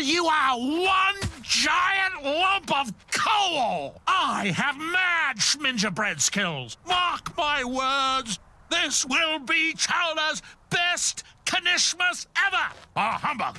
you are one giant lump of coal! I have mad schmingerbread skills. Mark my words, this will be Chowder's best Knishmas ever! A humbug!